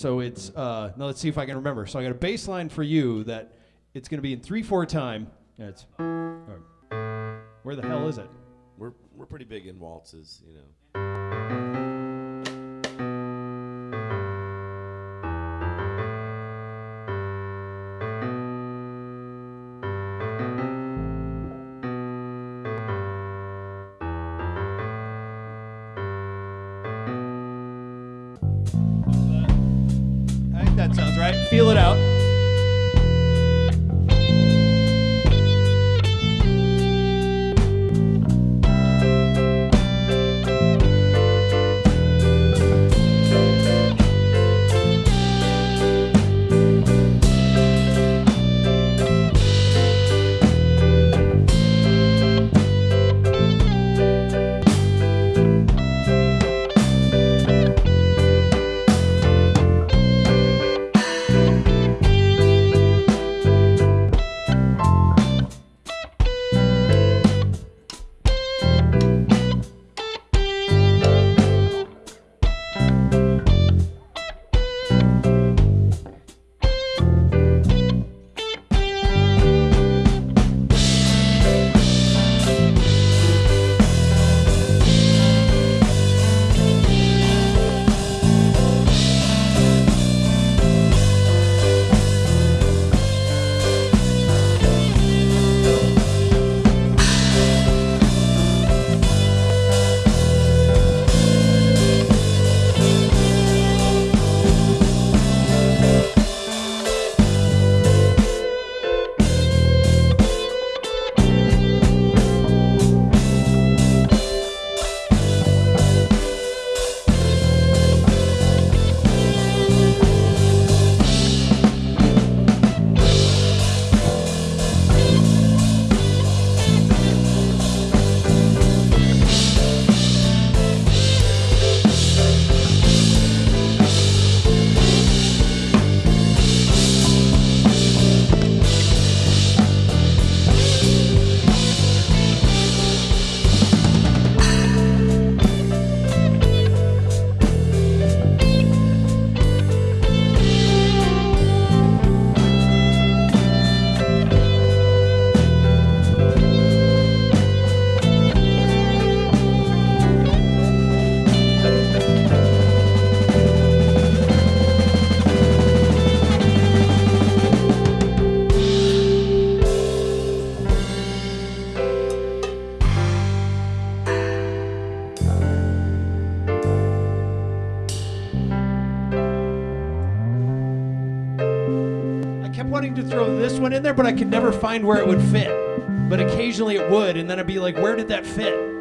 So it's uh, now let's see if I can remember. So I got a bass line for you that it's going to be in three four time. It's where the hell is it? We're we're pretty big in waltzes, you know. That sounds right. Feel it out. Kept wanting to throw this one in there, but I could never find where it would fit. But occasionally it would, and then I'd be like, where did that fit?